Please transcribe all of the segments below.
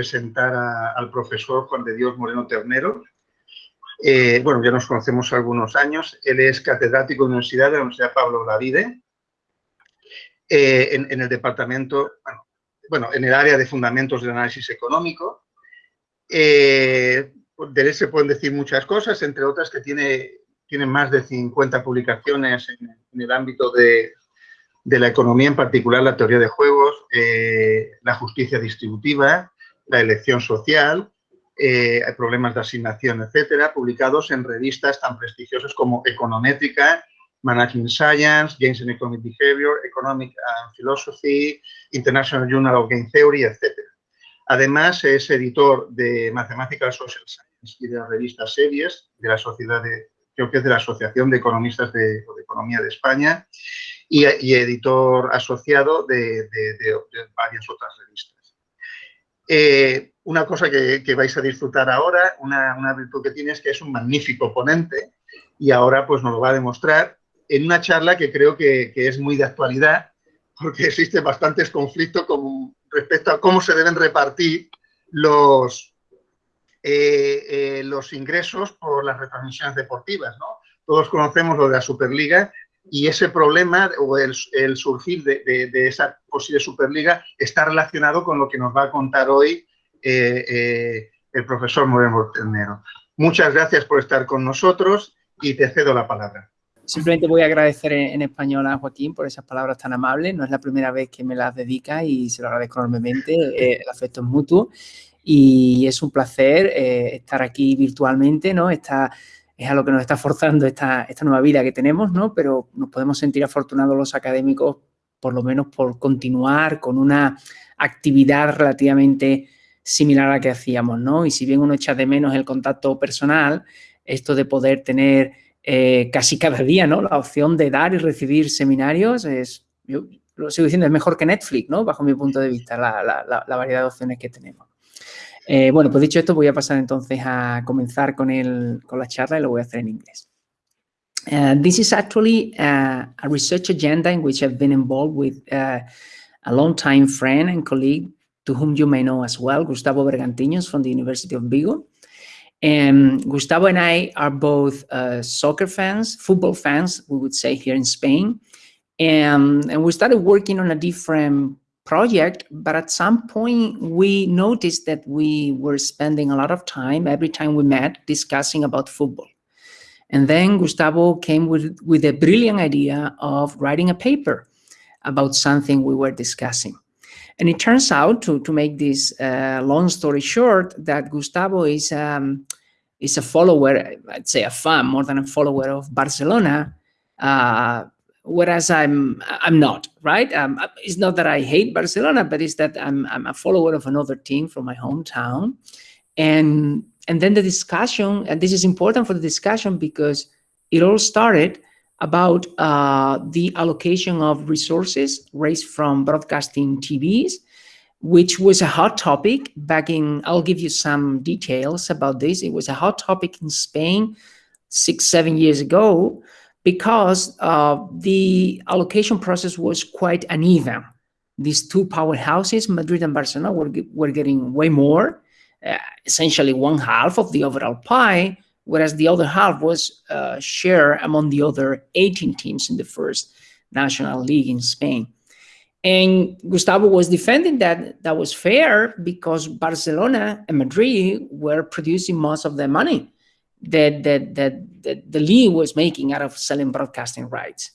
presentar al profesor Juan de Dios Moreno Ternero. Eh, bueno, ya nos conocemos algunos años. Él es catedrático de la Universidad de la Universidad Pablo Lavide, eh, en, el departamento, bueno, en el área de fundamentos del análisis económico. Eh, de él se pueden decir muchas cosas, entre otras que tiene, tiene más de 50 publicaciones en el ámbito de, la economía, en particular la teoría de juegos, eh, la justicia distributiva, la elección social, eh, problemas de asignación, etcétera, publicados en revistas tan prestigiosas como Econométrica, Management Science, Games and Economic Behavior, Economic and Philosophy, International Journal of Game Theory, etcétera. Además, es editor de Mathematical Social Science y de la revista Series de la Sociedad de, creo que es de la Asociación de Economistas de, de Economía de España y, editor asociado de, varias otras. Eh, una cosa que, vais a disfrutar ahora, una, virtud que tiene es que es un magnífico ponente y ahora pues nos lo va a demostrar en una charla que creo que, es muy de actualidad porque existen bastantes conflictos con, respecto a cómo se deben repartir los, eh, eh, los ingresos por las retransmisiones deportivas. ¿no? Todos conocemos lo de la Superliga y ese problema o el, surgir de, esa posible Superliga está relacionado con lo que nos va a contar hoy eh, eh, el profesor Moreno Ternero. Muchas gracias por estar con nosotros y te cedo la palabra. Simplemente voy a agradecer en, español a Joaquín por esas palabras tan amables. No es la primera vez que me las dedica y se lo agradezco enormemente. Eh, el afecto es mutuo y es un placer estar aquí virtualmente, ¿no? Está es a lo que nos está forzando esta, esta nueva vida que tenemos, ¿no? Pero nos podemos sentir afortunados los académicos, por lo menos por continuar con una actividad relativamente similar a la que hacíamos, ¿no? Y si bien uno echa de menos el contacto personal, esto de poder tener eh, casi cada día, ¿no? La opción de dar y recibir seminarios es, yo lo sigo diciendo, es mejor que Netflix, ¿no? Bajo mi punto de vista, la variedad de opciones que tenemos. Eh, bueno, pues dicho esto, voy a pasar entonces a comenzar con, el, con la charla y lo voy a hacer en inglés. Uh, this is actually uh, a research agenda in which I've been involved with uh, a long-time friend and colleague to whom you may know as well, Gustavo Bergantiños from the University of Vigo. And Gustavo and I are both uh, soccer fans, football fans, we would say here in Spain. And, and we started working on a different project, but at some point we noticed that we were spending a lot of time every time we met discussing about football. And then Gustavo came with, with a brilliant idea of writing a paper about something we were discussing. And it turns out, to, to make this uh, long story short, that Gustavo is, um, is a follower, I'd say a fan more than a follower of Barcelona, uh, whereas I'm I'm not right. Um, it's not that I hate Barcelona, but it's that I'm I'm a follower of another team from my hometown, and and then the discussion, and this is important for the discussion because it all started about uh, the allocation of resources raised from broadcasting TVs, which was a hot topic back in, I'll give you some details about this. It was a hot topic in Spain six, seven years ago, because uh, the allocation process was quite uneven. These two powerhouses, Madrid and Barcelona, were, were getting way more, uh, essentially one half of the overall pie, whereas the other half was uh, shared among the other 18 teams in the first national league in Spain. And Gustavo was defending that that was fair because Barcelona and Madrid were producing most of the money that, that, that, that the league was making out of selling broadcasting rights.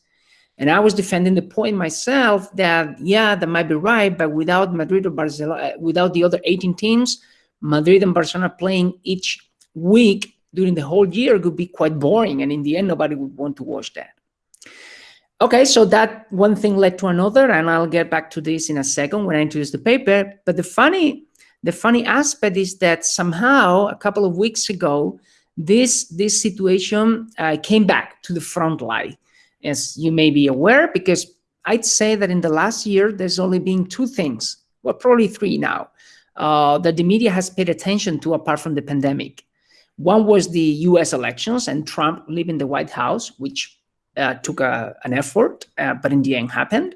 And I was defending the point myself that, yeah, that might be right, but without Madrid or Barcelona, uh, without the other 18 teams, Madrid and Barcelona playing each week during the whole year could be quite boring. And in the end, nobody would want to watch that. Okay, so that one thing led to another, and I'll get back to this in a second when I introduce the paper. But the funny, the funny aspect is that somehow a couple of weeks ago, this, this situation uh, came back to the front line, as you may be aware, because I'd say that in the last year, there's only been two things, well, probably three now, uh, that the media has paid attention to apart from the pandemic. One was the US elections and Trump leaving the White House, which uh, took a, an effort, uh, but in the end happened.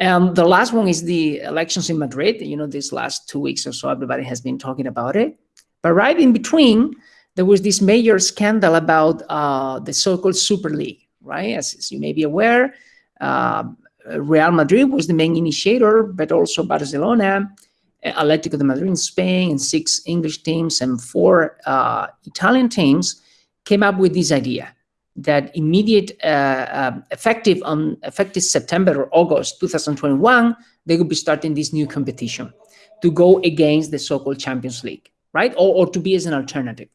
And the last one is the elections in Madrid. You know, these last two weeks or so, everybody has been talking about it. But right in between, there was this major scandal about uh, the so-called Super League, right? As, as, you may be aware, uh, Real Madrid was the main initiator, but also Barcelona, Atletico de Madrid in Spain, and six English teams and four uh, Italian teams came up with this idea that immediate uh, uh, effective on effective September or August 2021, they would be starting this new competition to go against the so-called Champions League, right? Or, or to be as an alternative.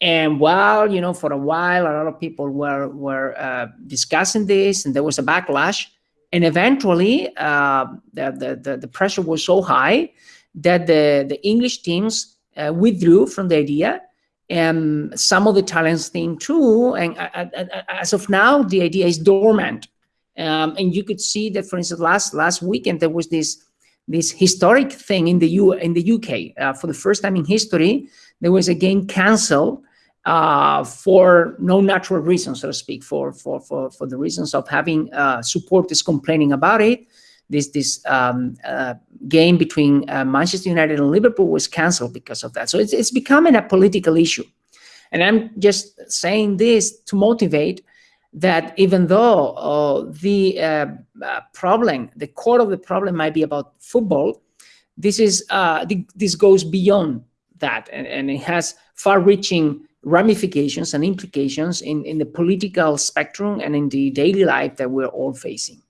And while, you know, for a while, a lot of people were, were uh, discussing this and there was a backlash, and eventually uh, the, the, the, pressure was so high that the, the English teams uh, withdrew from the idea and some of the Italians think too. And as of now, the idea is dormant. Um, and you could see that, for instance, last last weekend there was this this historic thing in the U in the UK uh, for the first time in history. There was a game cancelled uh, for no natural reason, so to speak, for for for for the reasons of having uh, supporters complaining about it. This this um, uh, game between uh, Manchester United and Liverpool was cancelled because of that. So it's it's becoming a political issue, and I'm just saying this to motivate that even though uh, the uh, problem, the core of the problem might be about football, this is this goes beyond that, and, and it has far-reaching ramifications and implications in, in the political spectrum and in the daily life that we're all facing.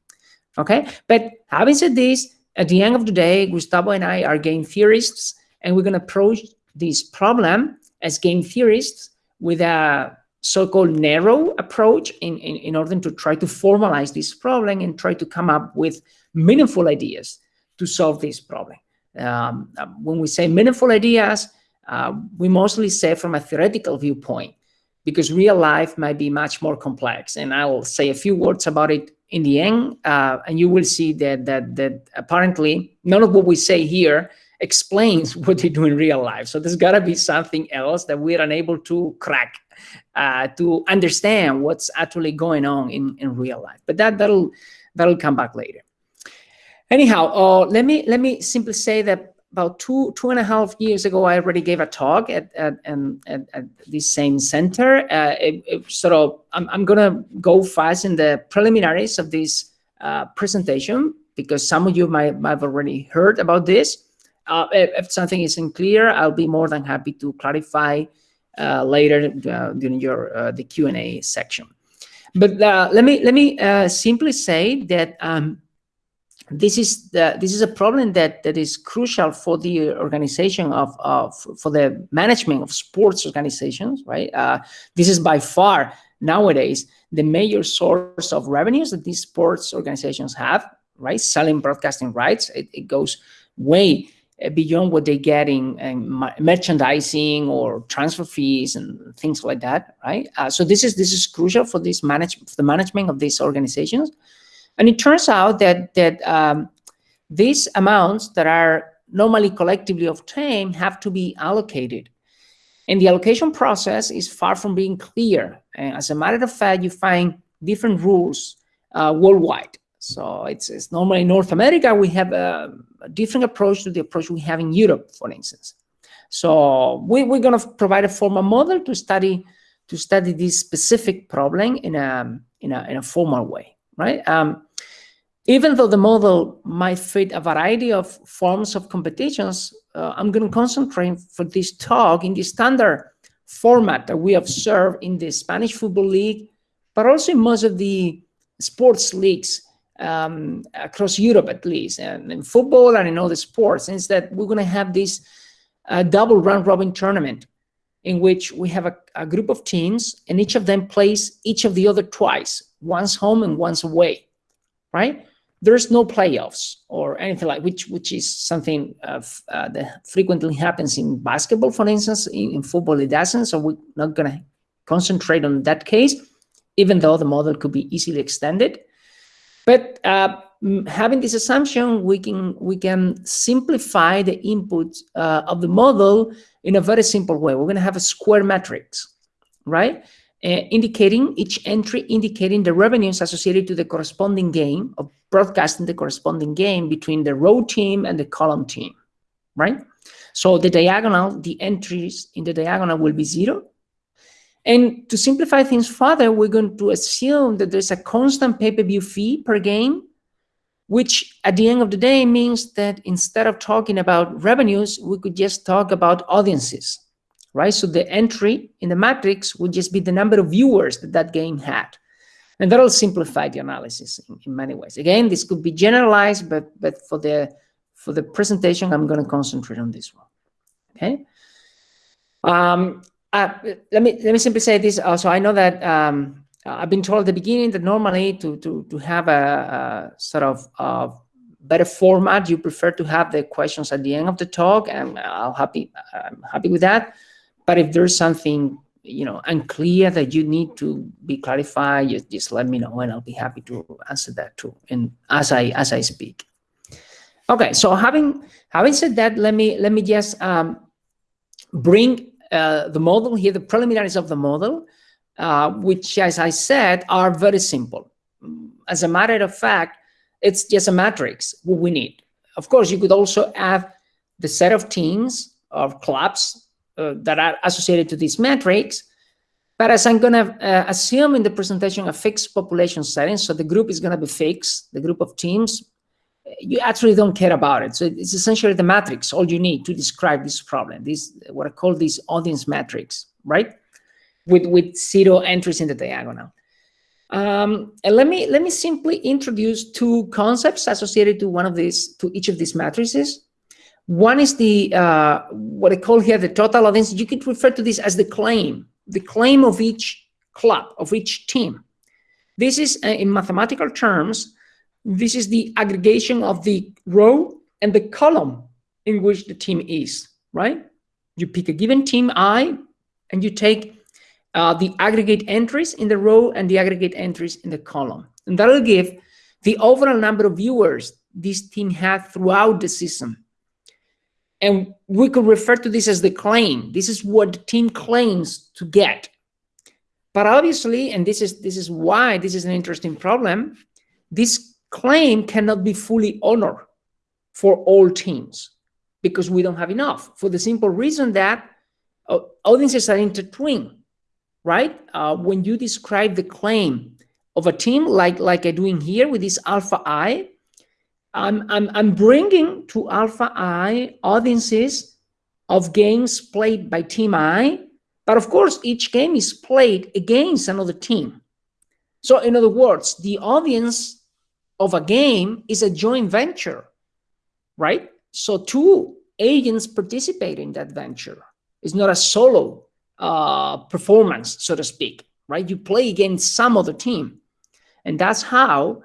Okay, but having said this, at the end of the day, Gustavo and I are game theorists, and we're going to approach this problem as game theorists with a so-called narrow approach in, in, in order to try to formalize this problem and try to come up with meaningful ideas to solve this problem. Um, when we say meaningful ideas, uh, we mostly say from a theoretical viewpoint because real life might be much more complex. And I'll say a few words about it in the end, uh, and you will see that, that, that apparently none of what we say here explains what they do in real life. So there's got to be something else that we're unable to crack uh, to understand what's actually going on in, in real life. But that, that'll, that'll come back later. Anyhow, uh, let me let me simply say that about two two and a half years ago, I already gave a talk at at, at, at this same center. Uh, it, it sort of, I'm, I'm gonna go fast in the preliminaries of this uh, presentation because some of you might, might have already heard about this. Uh, if, if, something isn't clear, I'll be more than happy to clarify uh, later uh, during your uh, the Q and A section. But let me let me simply say that. Um, this is the this is a problem that that is crucial for the organization of of for the management of sports organizations right? Uh, this is by far nowadays the major source of revenues that these sports organizations have right? Selling broadcasting rights. It, it goes way beyond what they get in, in merchandising or transfer fees and things like that right? Uh, so this is this is crucial for this manage for the management of these organizations and it turns out that, that um, these amounts that are normally collectively obtained have to be allocated. And the allocation process is far from being clear. And as a matter of fact, you find different rules uh, worldwide. So it's, it's, normally in North America, we have a, a, different approach to the approach we have in Europe, for instance. So we, we're going to provide a formal model to study to study this specific problem in a, in a, in a formal way right? Um, even though the model might fit a variety of forms of competitions, uh, I'm going to concentrate for this talk in the standard format that we observe in the Spanish Football League, but also in most of the sports leagues um, across Europe, at least, and in football and in other sports, is that we're going to have this uh, double round robin tournament in which we have a, a group of teams and each of them plays each of the other twice once home and once away, right? There's no playoffs or anything like which which is something uh, uh, that frequently happens in basketball, for instance. In, in football, it doesn't. So we're not going to concentrate on that case, even though the model could be easily extended. But uh, having this assumption, we can we can simplify the input uh, of the model in a very simple way. We're going to have a square matrix, right? Uh, indicating each entry indicating the revenues associated to the corresponding game of broadcasting the corresponding game between the row team and the column team, right? So the diagonal, the entries in the diagonal will be zero. And to simplify things further, we're going to assume that there's a constant pay-per-view fee per game, which at the end of the day means that instead of talking about revenues, we could just talk about audiences, right? So the entry in the matrix would just be the number of viewers that that game had. And that'll simplify the analysis in, in many ways. Again, this could be generalized, but, but for, the, for the presentation, I'm going to concentrate on this one. Okay. Um, uh, let me let me simply say this. Also, I know that um, I've been told at the beginning that normally to to to have a, a sort of uh, better format, you prefer to have the questions at the end of the talk, and I'll happy I'm happy with that. But if there's something you know unclear that you need to be clarified, just, just let me know, and I'll be happy to answer that too. And as I as I speak. Okay, so having having said that, let me let me just um, bring uh, the model here, the preliminaries of the model, uh, which, as I said, are very simple. As a matter of fact, it's just a matrix what we need. Of course, you could also add the set of teams or clubs uh, that are associated to this matrix. But as I'm going to uh, assume in the presentation a fixed population setting, so the group is going to be fixed, the group of teams you actually don't care about it. So it's essentially the matrix, all you need to describe this problem, this what I call this audience matrix, right? With, with zero entries in the diagonal. Um, and let me let me simply introduce two concepts associated to one of these, to each of these matrices. One is the uh, what I call here the total audience. You could refer to this as the claim, the claim of each club, of each team. This is, uh, in mathematical terms, this is the aggregation of the row and the column in which the team is, right? You pick a given team I and you take uh, the aggregate entries in the row and the aggregate entries in the column. And that'll give the overall number of viewers this team had throughout the season. And we could refer to this as the claim. This is what the team claims to get. But obviously, and this is this is why this is an interesting problem, this claim cannot be fully honored for all teams because we don't have enough for the simple reason that uh, audiences are intertwined, right? Uh, when you describe the claim of a team like, like I'm doing here with this alpha I, I'm, I'm, I'm bringing to alpha I audiences of games played by team I, but of course, each game is played against another team. So in other words, the audience of a game is a joint venture, right? So two agents participate in that venture. It's not a solo uh, performance, so to speak, right? You play against some other team. And that's how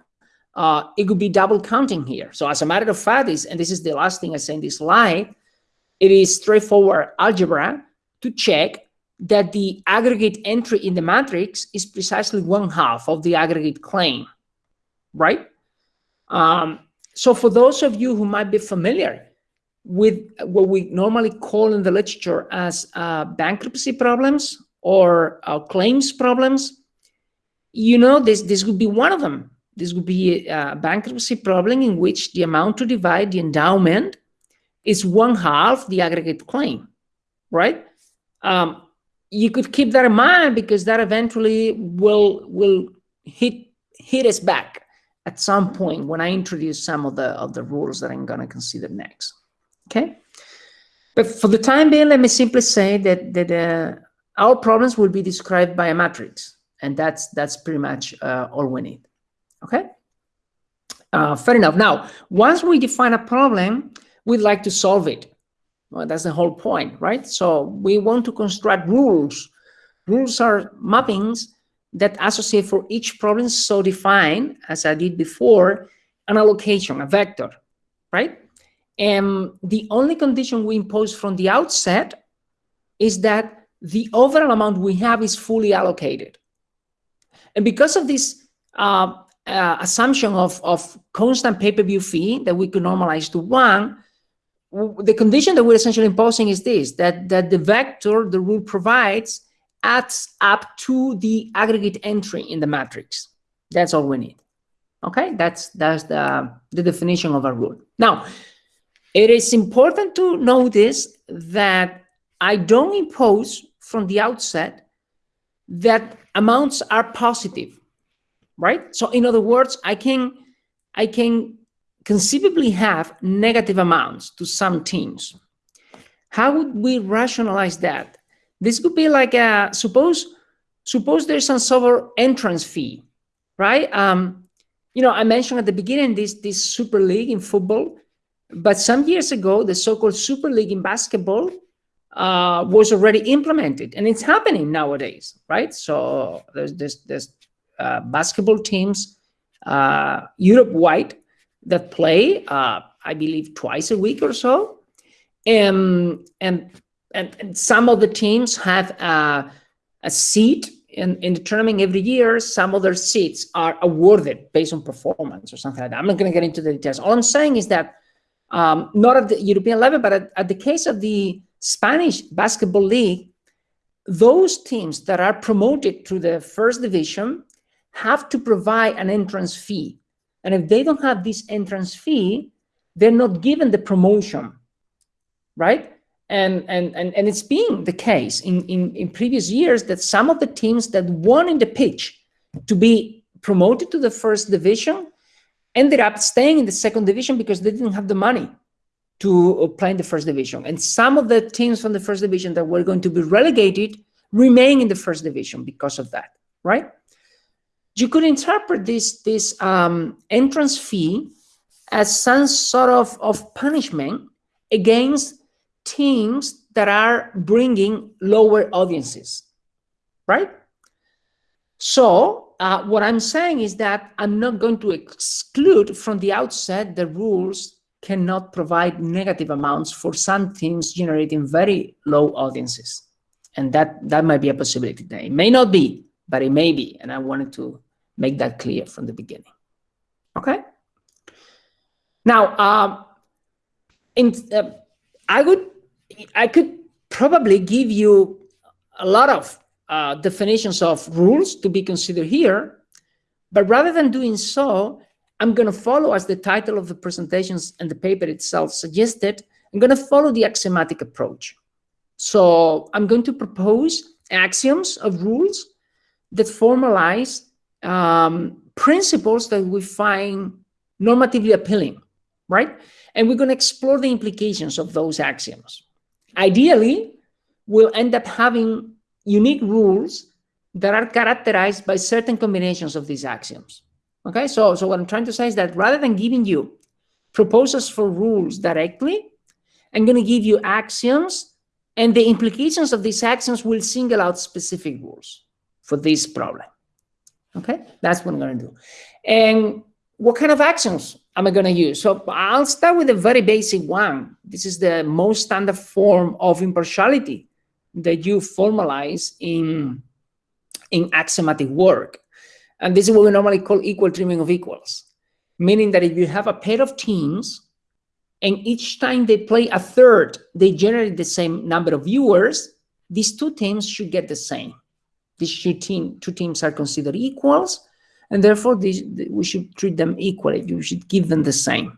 uh, it could be double counting here. So as a matter of fact, is, and this is the last thing I say in this slide, it is straightforward algebra to check that the aggregate entry in the matrix is precisely one half of the aggregate claim, right? Um, so for those of you who might be familiar with what we normally call in the literature as uh, bankruptcy problems or uh, claims problems, you know, this, this would be one of them. This would be a bankruptcy problem in which the amount to divide the endowment is one half the aggregate claim, right? Um, you could keep that in mind because that eventually will will hit hit us back at some point when I introduce some of the of the rules that I'm going to consider next. Okay, but for the time being, let me simply say that that uh, our problems will be described by a matrix, and that's that's pretty much uh, all we need. Okay, uh, fair enough. Now, once we define a problem, we'd like to solve it. Well, that's the whole point, right? So we want to construct rules. Rules are mappings that associate for each problem so define, as I did before, an allocation, a vector, right? And the only condition we impose from the outset is that the overall amount we have is fully allocated. And because of this uh, uh, assumption of, of constant pay-per-view fee that we could normalize to one, the condition that we're essentially imposing is this, that, that the vector the rule provides adds up to the aggregate entry in the matrix. That's all we need. Okay, that's that's the, the definition of a rule. Now, it is important to notice that I don't impose from the outset that amounts are positive, right? So in other words, I can I can conceivably have negative amounts to some teams. How would we rationalize that? This could be like a suppose suppose there's some of entrance fee, right? Um, you know, I mentioned at the beginning this this super league in football, but some years ago the so-called super league in basketball uh, was already implemented, and it's happening nowadays, right? So there's there's, there's basketball teams uh, Europe wide that play, uh, I believe, twice a week or so, and and and, and some of the teams have a, a seat in, in the tournament every year. Some other seats are awarded based on performance or something like that. I'm not going to get into the details. All I'm saying is that um, not at the European level, but at, at the case of the Spanish Basketball League, those teams that are promoted to the first division have to provide an entrance fee. And if they don't have this entrance fee, they're not given the promotion, right? And, and, and, and it's been the case in, in, in previous years that some of the teams that won in the pitch to be promoted to the first division ended up staying in the second division because they didn't have the money to uh, play in the first division. And some of the teams from the first division that were going to be relegated remain in the first division because of that, right? You could interpret this, this um, entrance fee as some sort of, of punishment against teams that are bringing lower audiences, right? So uh, what I'm saying is that I'm not going to exclude from the outset the rules cannot provide negative amounts for some teams generating very low audiences. And that, that might be a possibility. It may not be, but it may be. And I wanted to make that clear from the beginning. Okay? Now, um, in, uh, I would I could probably give you a lot of uh, definitions of rules to be considered here, but rather than doing so, I'm going to follow as the title of the presentations and the paper itself suggested, I'm going to follow the axiomatic approach. So I'm going to propose axioms of rules that formalize um, principles that we find normatively appealing, right? And we're going to explore the implications of those axioms. Ideally, we'll end up having unique rules that are characterized by certain combinations of these axioms. Okay, so, so what I'm trying to say is that rather than giving you proposals for rules directly, I'm going to give you axioms and the implications of these axioms will single out specific rules for this problem. Okay, that's what I'm going to do. And what kind of axioms am I going to use? So I'll start with a very basic one. This is the most standard form of impartiality that you formalize in, in axiomatic work. And this is what we normally call equal treatment of equals, meaning that if you have a pair of teams and each time they play a third, they generate the same number of viewers, these two teams should get the same. These two, team, two teams are considered equals, and therefore these, we should treat them equally. You should give them the same.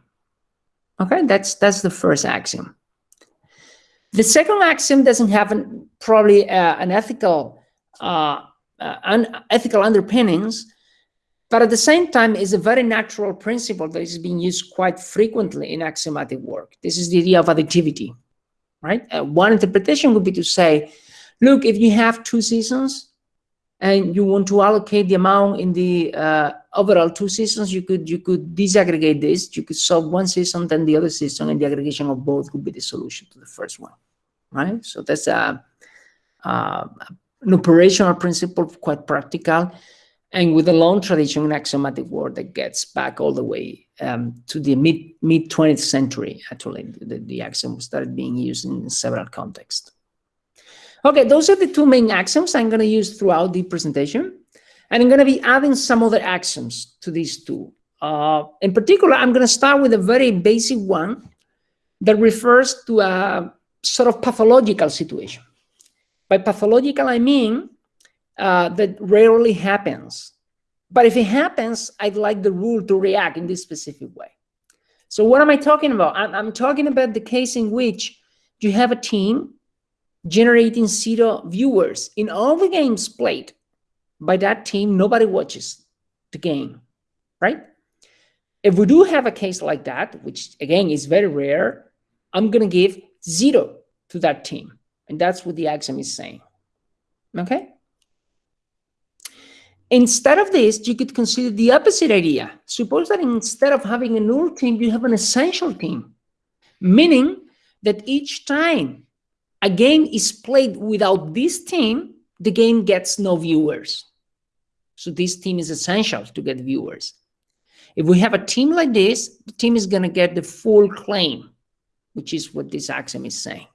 Okay, that's that's the first axiom. The second axiom doesn't have an, probably uh, an ethical uh, uh, un ethical underpinnings, but at the same time is a very natural principle that is being used quite frequently in axiomatic work. This is the idea of additivity, right? Uh, one interpretation would be to say, look, if you have two seasons, and you want to allocate the amount in the uh, overall two seasons, you could you could disaggregate this. You could solve one season, then the other season, and the aggregation of both would be the solution to the first one, right? So that's a, a an operational principle, quite practical, and with a long tradition in axiomatic work that gets back all the way um, to the mid mid 20th century. Actually, the, the axiom started being used in several contexts. Okay, those are the two main axioms I'm going to use throughout the presentation. And I'm going to be adding some other axioms to these two. Uh, in particular, I'm going to start with a very basic one that refers to a sort of pathological situation. By pathological, I mean uh, that rarely happens. But if it happens, I'd like the rule to react in this specific way. So what am I talking about? I'm, I'm talking about the case in which you have a team generating zero viewers in all the games played by that team. Nobody watches the game, right? If we do have a case like that, which again is very rare, I'm going to give zero to that team. And that's what the axiom is saying. Okay? Instead of this, you could consider the opposite idea. Suppose that instead of having a null team, you have an essential team, meaning that each time a game is played without this team, the game gets no viewers. So this team is essential to get viewers. If we have a team like this, the team is going to get the full claim, which is what this axiom is saying.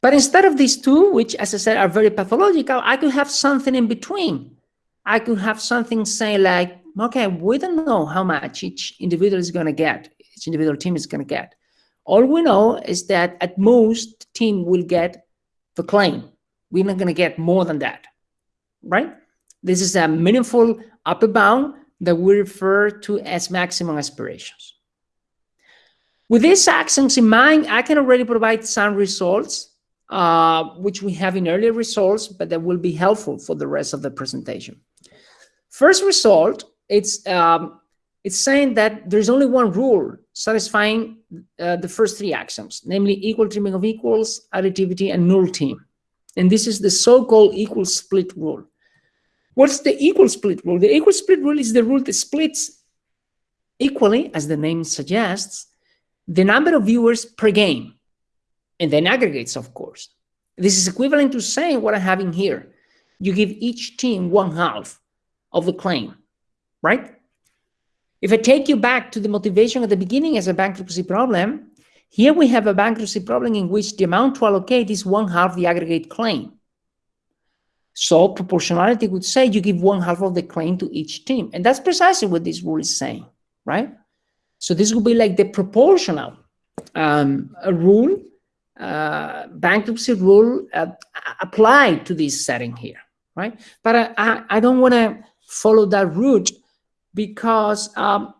But instead of these two, which as I said are very pathological, I could have something in between. I could have something say like, okay, we don't know how much each individual is going to get, each individual team is going to get. All we know is that at most team will get the claim. We're not going to get more than that, right? This is a meaningful upper bound that we refer to as maximum aspirations. With these axioms in mind, I can already provide some results uh, which we have in earlier results, but that will be helpful for the rest of the presentation. First result, it's um, it's saying that there's only one rule satisfying uh, the first three axioms, namely equal treatment of equals, additivity, and null team. And this is the so-called equal split rule. What's the equal split rule? The equal split rule is the rule that splits equally, as the name suggests, the number of viewers per game and then aggregates, of course. This is equivalent to saying what I'm having here. You give each team one half of the claim, right? If I take you back to the motivation at the beginning as a bankruptcy problem, here we have a bankruptcy problem in which the amount to allocate is one half the aggregate claim. So proportionality would say you give one half of the claim to each team. And that's precisely what this rule is saying, right? So this would be like the proportional um, rule uh, bankruptcy rule uh, applied to this setting here, right? But I, I, I don't want to follow that route because, um,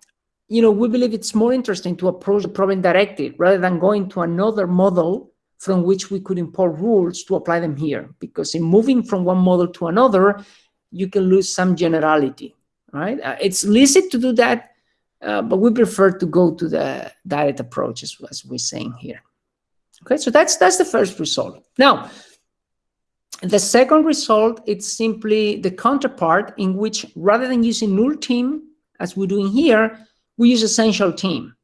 you know, we believe it's more interesting to approach the problem directly rather than going to another model from which we could import rules to apply them here. Because in moving from one model to another, you can lose some generality, right? Uh, it's licit to do that, uh, but we prefer to go to the direct approach as, as we're saying here. Okay, so that's that's the first result. Now, the second result, it's simply the counterpart in which rather than using null team, as we're doing here, we use essential team.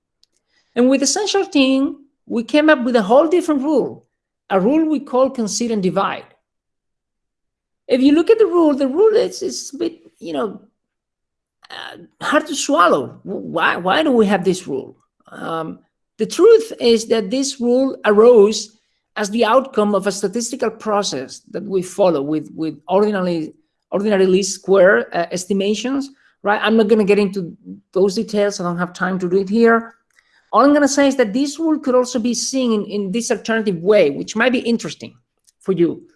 And with essential team, we came up with a whole different rule, a rule we call consider and divide. If you look at the rule, the rule is, is a bit, you know, uh, hard to swallow. Why, why do we have this rule? Um, the truth is that this rule arose as the outcome of a statistical process that we follow with, with ordinary, ordinary least square uh, estimations, right? I'm not going to get into those details. I don't have time to do it here. All I'm going to say is that this rule could also be seen in, in this alternative way, which might be interesting for you.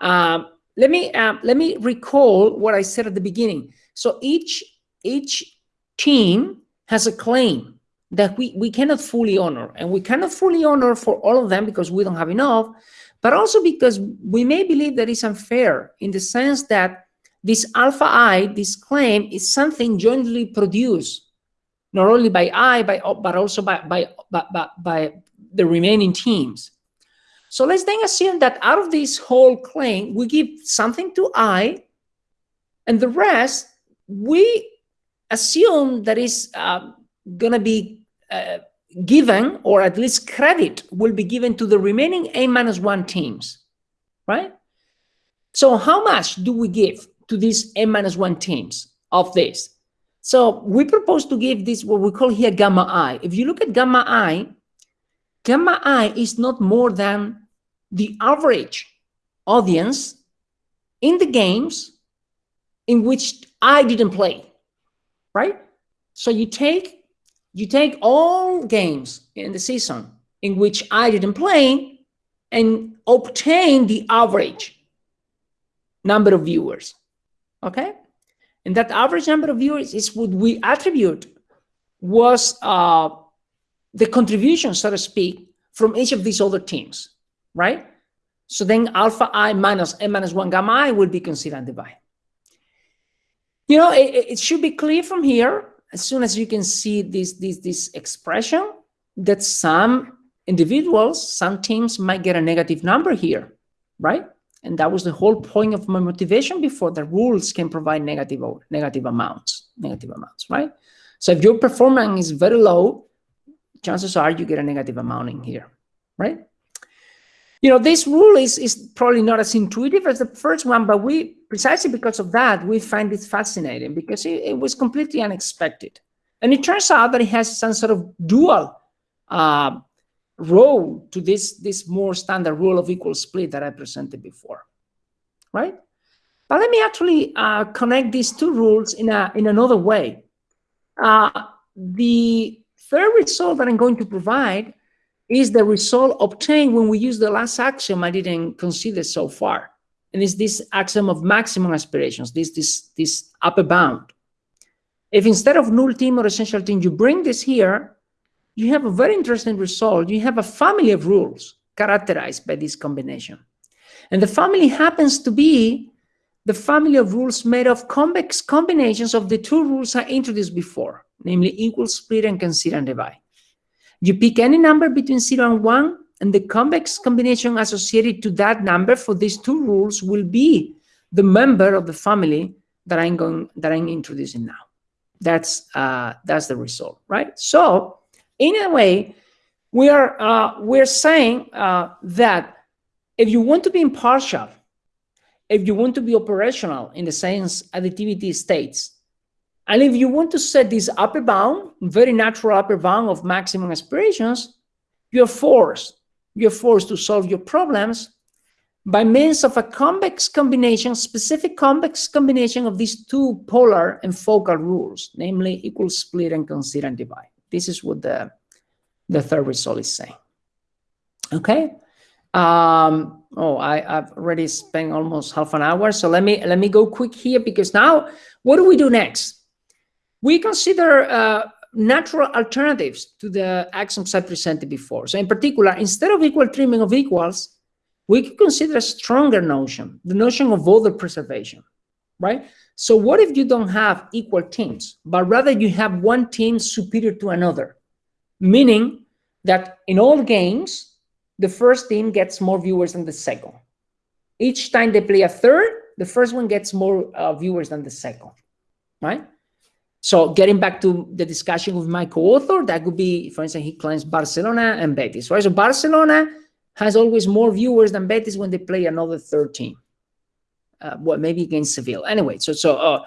Uh, let me uh, let me recall what I said at the beginning. So each each team has a claim that we, we cannot fully honor. And we cannot fully honor for all of them because we don't have enough, but also because we may believe that it's unfair in the sense that this alpha i, this claim, is something jointly produced, not only by I, by, but also by, by, by, by the remaining teams. So let's then assume that out of this whole claim, we give something to I, and the rest, we assume that is uh, going to be uh, given, or at least credit will be given to the remaining A minus one teams, right? So how much do we give to these N minus one teams of this? So we propose to give this what we call here gamma I. If you look at gamma I, gamma I is not more than the average audience in the games in which I didn't play, right? So you take you take all games in the season in which I didn't play and obtain the average number of viewers, okay? And that average number of viewers is what we attribute was uh, the contribution, so to speak, from each of these other teams, right? So then alpha i minus n minus 1 gamma i will be considered divide. You know, it, it, should be clear from here, as soon as you can see this, this, this expression, that some individuals, some teams might get a negative number here, right? And that was the whole point of my motivation before. The rules can provide negative, negative amounts, negative amounts, right? So if your performance is very low, chances are you get a negative amount in here, right? You know, this rule is, is probably not as intuitive as the first one, but we, precisely because of that, we find it fascinating because it, it was completely unexpected. And it turns out that it has some sort of dual uh, role to this, this more standard rule of equal split that I presented before, right? But let me actually uh, connect these two rules in, a, in another way. Uh, the third result that I'm going to provide is the result obtained when we use the last axiom I didn't consider so far. And it's this axiom of maximum aspirations, this, this, this upper bound. If instead of null team or essential team, you bring this here, you have a very interesting result. You have a family of rules characterized by this combination. And the family happens to be the family of rules made of convex combinations of the two rules I introduced before, namely equal split and consider and divide. You pick any number between 0 and 1, and the convex combination associated to that number for these two rules will be the member of the family that I'm going that I'm introducing now. That's uh, that's the result, right? So in a way, we are uh, we're saying uh, that if you want to be impartial, if you want to be operational in the science additivity states, and if you want to set this upper bound, very natural upper bound of maximum aspirations, you're forced, you're forced to solve your problems by means of a convex combination, specific convex combination of these two polar and focal rules, namely equal split and consider and divide. This is what the, the third result is saying. Okay. Um, oh, I, I've already spent almost half an hour. So let me let me go quick here because now what do we do next? We consider uh, natural alternatives to the axioms I presented before. So in particular, instead of equal treatment of equals, we could consider a stronger notion, the notion of order preservation, right? So what if you don't have equal teams, but rather you have one team superior to another, meaning that in all games, the first team gets more viewers than the second. Each time they play a third, the first one gets more uh, viewers than the second, right? So getting back to the discussion with my co-author, that could be, for instance, he claims Barcelona and Betis, right? So Barcelona has always more viewers than Betis when they play another third team. Uh, well, maybe against Seville. Anyway, so, so uh,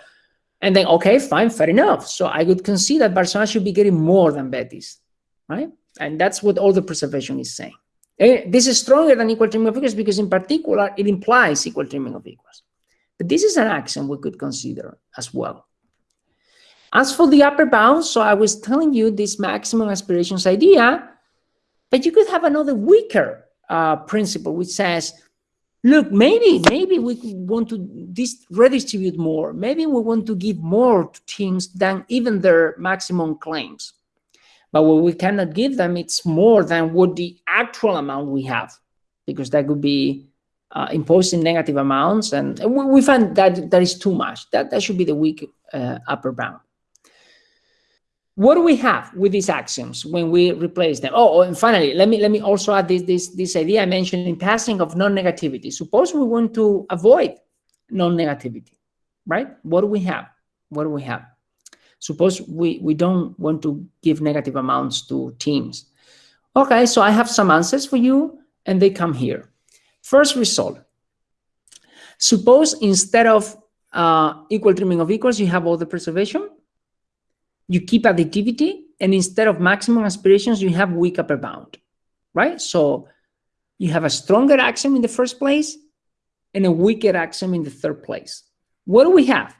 and then, okay, fine, fair enough. So I would concede that Barcelona should be getting more than Betis, right? And that's what order preservation is saying. And this is stronger than equal treatment of equals because in particular, it implies equal treatment of equals. But this is an axiom we could consider as well. As for the upper bound, so I was telling you this maximum aspirations idea, but you could have another weaker uh, principle which says, look, maybe, maybe we want to redistribute more. Maybe we want to give more to teams than even their maximum claims. But what we cannot give them, it's more than what the actual amount we have, because that could be uh, imposing negative amounts. And we, we find that that is too much. That, that should be the weak uh, upper bound. What do we have with these axioms when we replace them? Oh, and finally, let me let me also add this this this idea I mentioned in passing of non-negativity. Suppose we want to avoid non-negativity, right? What do we have? What do we have? Suppose we we don't want to give negative amounts to teams. Okay, so I have some answers for you, and they come here. First result. Suppose instead of uh, equal treatment of equals, you have order preservation you keep additivity, and instead of maximum aspirations, you have weak upper bound, right? So you have a stronger axiom in the first place and a weaker axiom in the third place. What do we have?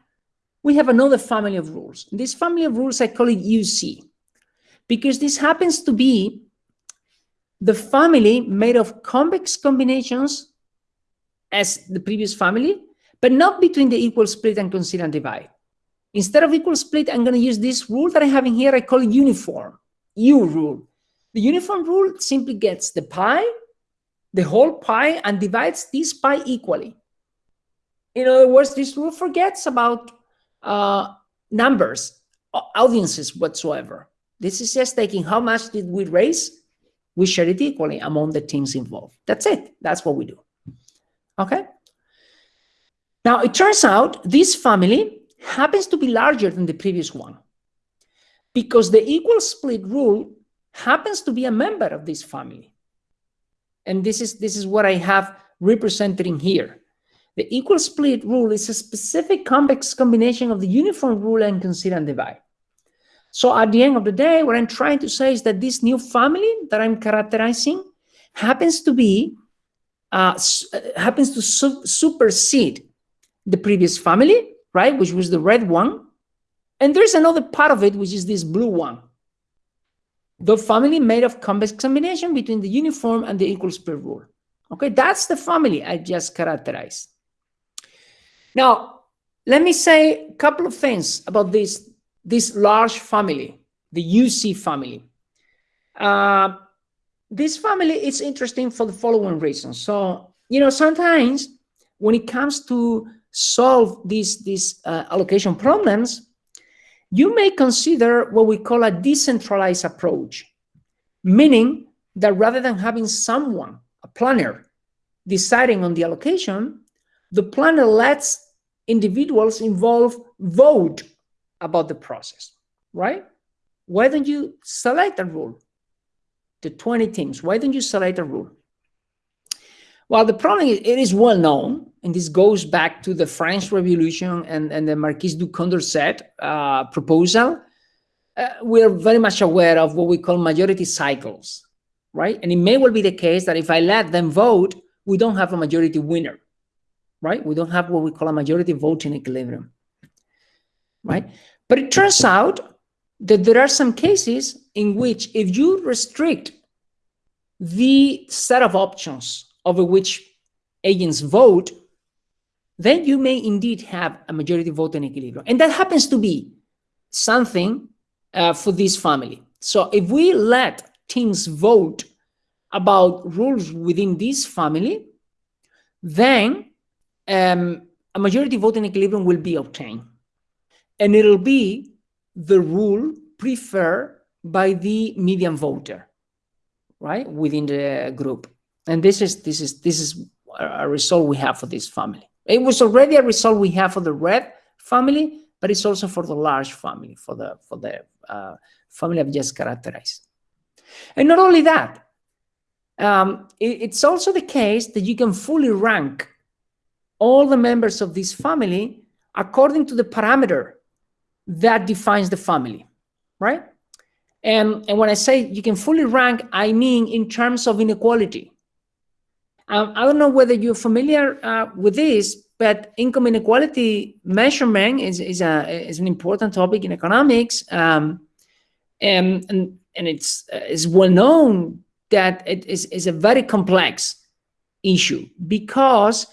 We have another family of rules. This family of rules, I call it UC, because this happens to be the family made of convex combinations as the previous family, but not between the equal split and consider and divide. Instead of equal split, I'm going to use this rule that I have in here. I call it uniform, U rule. The uniform rule simply gets the pie, the whole pie, and divides this pie equally. In other words, this rule forgets about uh, numbers, audiences whatsoever. This is just taking how much did we raise, we share it equally among the teams involved. That's it. That's what we do. Okay. Now, it turns out this family happens to be larger than the previous one because the equal split rule happens to be a member of this family. And this is, this is what I have represented in here. The equal split rule is a specific convex combination of the uniform rule and concede and divide. So at the end of the day, what I'm trying to say is that this new family that I'm characterizing happens to be, uh, uh, happens to su supersede the previous family, right, which was the red one. And there's another part of it, which is this blue one. The family made of convex combination between the uniform and the equal split rule. Okay, that's the family I just characterized. Now, let me say a couple of things about this this large family, the UC family. Uh, this family is interesting for the following reasons. So, you know, sometimes when it comes to solve these, these uh, allocation problems, you may consider what we call a decentralized approach, meaning that rather than having someone, a planner, deciding on the allocation, the planner lets individuals involved vote about the process, right? Why don't you select a rule? The 20 teams, why don't you select a rule? Well, the problem is it is well known, and this goes back to the French Revolution and, and the Marquis de Condorcet uh, proposal. Uh, we're very much aware of what we call majority cycles, right? And it may well be the case that if I let them vote, we don't have a majority winner, right? We don't have what we call a majority voting equilibrium right? But it turns out that there are some cases in which if you restrict the set of options over which agents vote, then you may indeed have a majority vote in equilibrium. And that happens to be something uh, for this family. So if we let teams vote about rules within this family, then um, a majority vote in equilibrium will be obtained and it'll be the rule preferred by the median voter, right, within the group. And this is this is this is a result we have for this family. It was already a result we have for the red family, but it's also for the large family, for the for the uh, family I've just characterized. And not only that, um, it, it's also the case that you can fully rank all the members of this family according to the parameter that defines the family, right? And, and when I say you can fully rank, I mean in terms of inequality. Um, I don't know whether you're familiar uh, with this, but income inequality measurement is, is, a, is an important topic in economics. Um, and, and, and it's, uh, it's well known that it is, is a very complex issue because,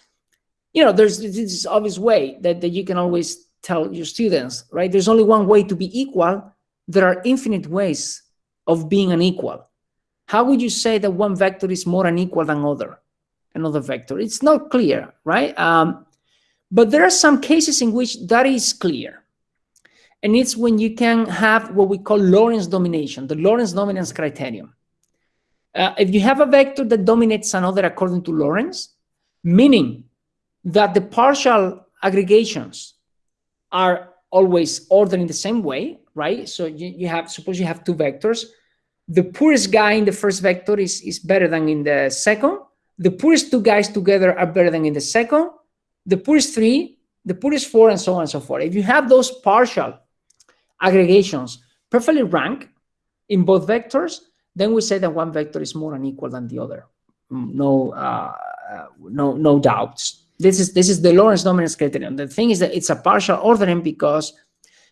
you know, there's this obvious way that, that you can always tell your students, right? There's only one way to be equal. There are infinite ways of being unequal. How would you say that one vector is more unequal than other, another vector? It's not clear, right? Um, but there are some cases in which that is clear. And it's when you can have what we call Lorenz domination, the Lorenz dominance criterion. Uh, if you have a vector that dominates another according to Lorenz, meaning that the partial aggregations are always ordered in the same way, right? So you, you have, suppose you have two vectors. The poorest guy in the first vector is, is better than in the second. The poorest two guys together are better than in the second. The poorest three, the poorest four, and so on and so forth. If you have those partial aggregations perfectly ranked in both vectors, then we say that one vector is more unequal than the other. Mm, no, uh, no, no doubts. This is this is the Lorenz dominance criterion. The thing is that it's a partial ordering because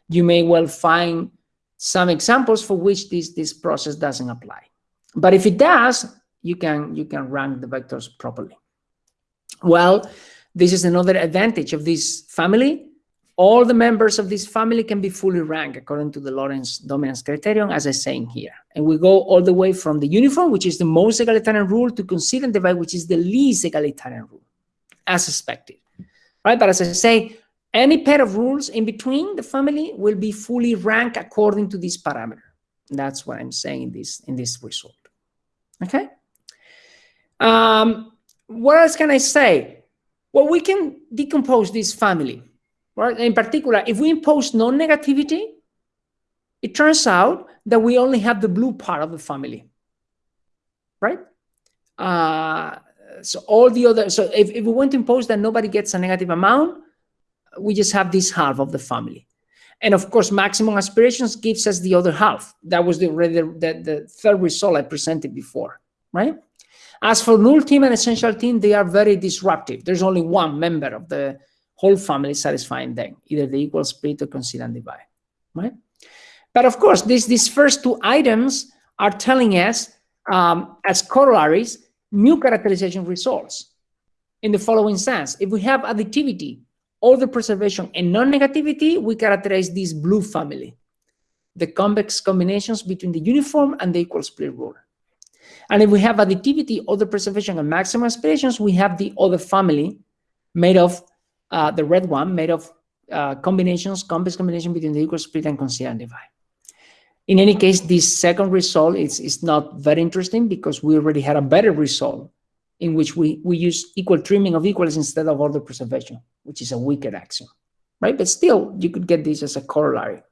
you may well find some examples for which this this process doesn't apply. But if it does, you can you can rank the vectors properly. Well, this is another advantage of this family. All the members of this family can be fully ranked according to the Lorenz dominance criterion, as I say in here. And we go all the way from the uniform, which is the most egalitarian rule, to and divide, which is the least egalitarian rule, as expected. Right? But as I say, any pair of rules in between the family will be fully ranked according to this parameter. That's what I'm saying in this, in this result. Okay? Um, what else can I say? Well, we can decompose this family, right? In particular, if we impose non-negativity, it turns out that we only have the blue part of the family, right? Uh, so all the other, so if, if we want to impose that nobody gets a negative amount, we just have this half of the family. And of course, maximum aspirations gives us the other half. That was the, the, the third result I presented before, right? As for null team and essential team, they are very disruptive. There's only one member of the whole family satisfying them, either the equal split or concede and divide, right? But of course, these, these first two items are telling us um, as corollaries, new characterization results in the following sense. If we have additivity order preservation and non-negativity, we characterize this blue family, the convex combinations between the uniform and the equal split rule. And if we have additivity, order preservation, and maximum aspirations, we have the other family made of uh, the red one, made of uh, combinations, convex combination between the equal split and concede divide. In any case, this second result is, is not very interesting because we already had a better result in which we, we use equal treatment of equals instead of order preservation, which is a weaker axiom, right? But still, you could get this as a corollary.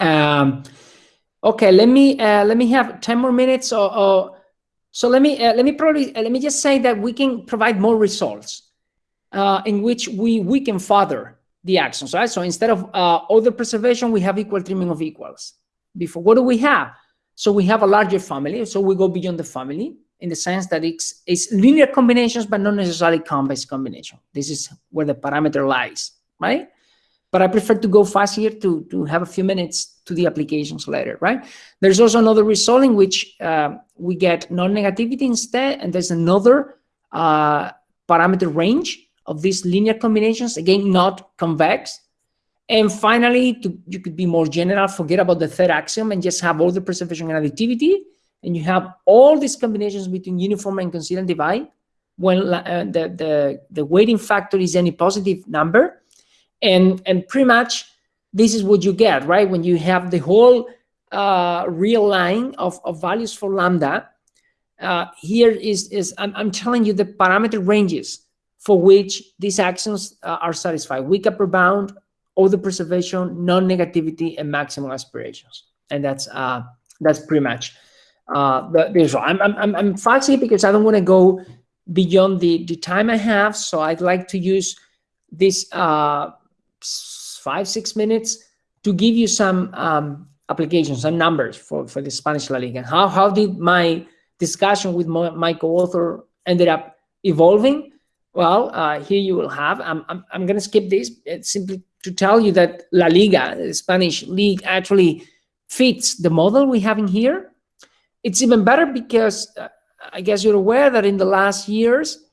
Um, okay, let me uh, let me have 10 more minutes or, or so let me uh, let me probably uh, let me just say that we can provide more results uh, in which we we can further the axioms, right? So instead of uh, order preservation, we have equal treatment of equals. Before, what do we have? So we have a larger family. So we go beyond the family in the sense that it's, it's linear combinations, but not necessarily convex combination. This is where the parameter lies, right? But I prefer to go fast here to, to have a few minutes to the applications later, right? There's also another result in which uh, we get non-negativity instead, and there's another uh, parameter range of these linear combinations, again, not convex. And finally, to, you could be more general, forget about the third axiom and just have order preservation and additivity and you have all these combinations between uniform and and divide when uh, the, the, the weighting factor is any positive number. And, and pretty much this is what you get, right? When you have the whole uh, real line of, of values for lambda, uh, here is, is I'm, I'm telling you the parameter ranges for which these axioms uh, are satisfied. Weak upper bound, order preservation, non-negativity, and maximal aspirations. And that's uh, that's pretty much uh, the, the I'm, I'm, I'm fast because I don't want to go beyond the, the time I have. So I'd like to use this uh, five, six minutes to give you some um, applications and numbers for, for the Spanish La Liga. How, how did my discussion with my, my co-author ended up evolving? Well, uh, here you will have, I'm, I'm, I'm going to skip this it's simply to tell you that La Liga, the Spanish league, actually fits the model we have in here. It's even better because uh, I guess you're aware that in the last years,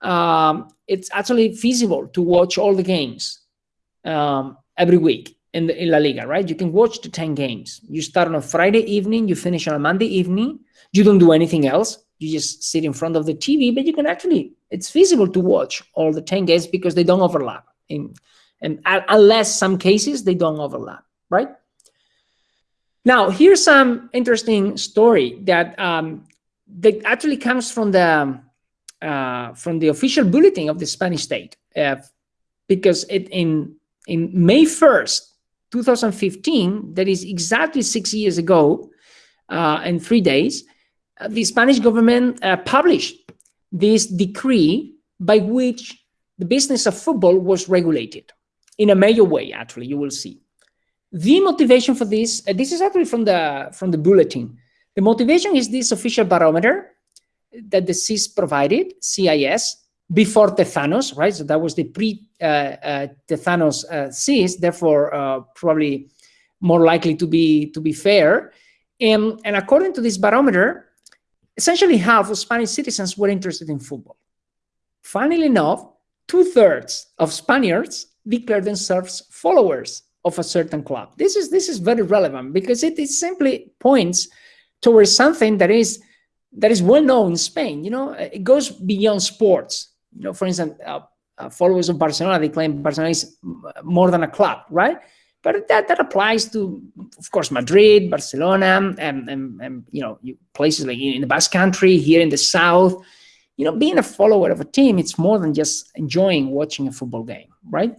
um, it's actually feasible to watch all the games um, every week in, the, in La Liga, right? You can watch the 10 games. You start on a Friday evening, you finish on a Monday evening. You don't do anything else. You just sit in front of the TV, but you can actually, it's feasible to watch all the 10 games because they don't overlap. In, and unless some cases, they don't overlap, right? Now, here's some interesting story that um, that actually comes from the uh, from the official bulletin of the Spanish state, uh, because it, in in May first, 2015, that is exactly six years ago, uh, and three days, uh, the Spanish government uh, published this decree by which the business of football was regulated in a major way. Actually, you will see. The motivation for this, uh, this is actually from the from the bulletin. The motivation is this official barometer that the CIS provided, CIS, before Tezanos, right? So that was the pre-Tezanos uh, uh, CIS, therefore uh, probably more likely to be to be fair. And, and according to this barometer, essentially half of Spanish citizens were interested in football. Funnily enough, two-thirds of Spaniards declared themselves followers of a certain club. This is this is very relevant because it, it simply points towards something that is that is well known in Spain. You know, it goes beyond sports. You know, for instance, uh, uh, followers of Barcelona they claim Barcelona is more than a club, right? But that, that applies to, of course, Madrid, Barcelona, and, and, and you know places like in the Basque Country, here in the south. You know, being a follower of a team, it's more than just enjoying watching a football game, right?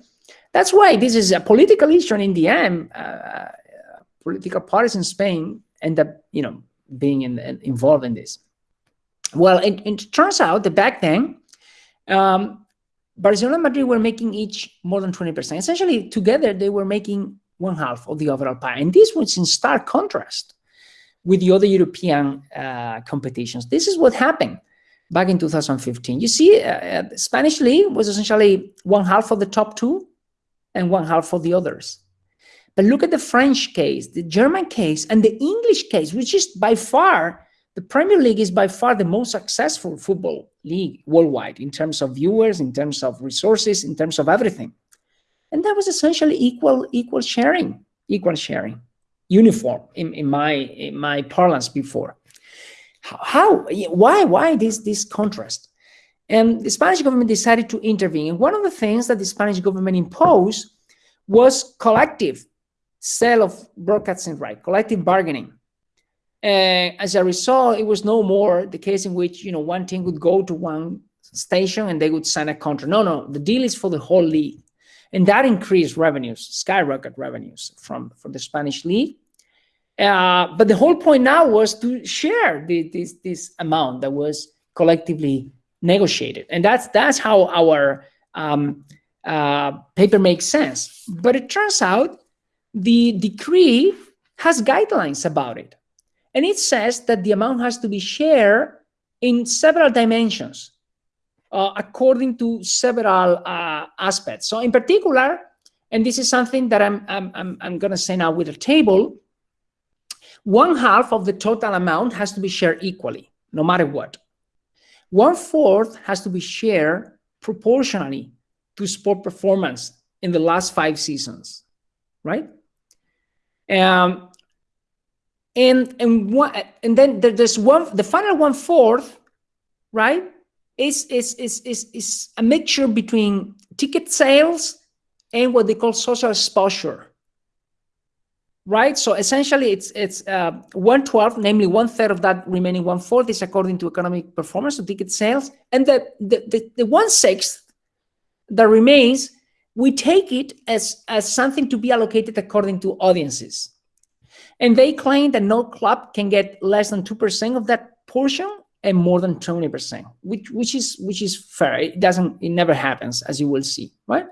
That's why this is a political issue, and in the end, uh, political parties in Spain end up, you know, being in, in, involved in this. Well, it, it, turns out that back then, um, Barcelona and Madrid were making each more than 20%. Essentially, together, they were making one half of the overall pie. And this was in stark contrast with the other European uh, competitions. This is what happened back in 2015. You see, uh, uh, Spanish league was essentially one half of the top two and one half for the others. But look at the French case, the German case, and the English case, which is by far, the Premier League is by far the most successful football league worldwide in terms of viewers, in terms of resources, in terms of everything. And that was essentially equal, equal sharing, equal sharing, uniform in, in my in my parlance before. How, why, why this, this contrast? And the Spanish government decided to intervene. And one of the things that the Spanish government imposed was collective sale of broadcasting right, collective bargaining. And as a result, it was no more the case in which you know one team would go to one station and they would sign a contract. No, no, the deal is for the whole league, and that increased revenues, skyrocket revenues from from the Spanish league. Uh, but the whole point now was to share the, this this amount that was collectively negotiated, and that's that's how our um, uh, paper makes sense. But it turns out the decree has guidelines about it, and it says that the amount has to be shared in several dimensions uh, according to several uh, aspects. So in particular, and this is something that I'm, I'm, I'm, I'm going to say now with a table, one half of the total amount has to be shared equally, no matter what. One fourth has to be shared proportionally to sport performance in the last five seasons, right? Um, and and one and then there's one the final one fourth, right? Is is is is is a mixture between ticket sales and what they call social exposure, right? So essentially, it's it's uh, one twelfth, namely one third of that remaining one fourth is according to economic performance of ticket sales, and the the the, the one sixth that remains, we take it as, as something to be allocated according to audiences. And they claim that no club can get less than 2% of that portion and more than 20%, which, which is which is fair. It doesn't, it never happens, as you will see, right?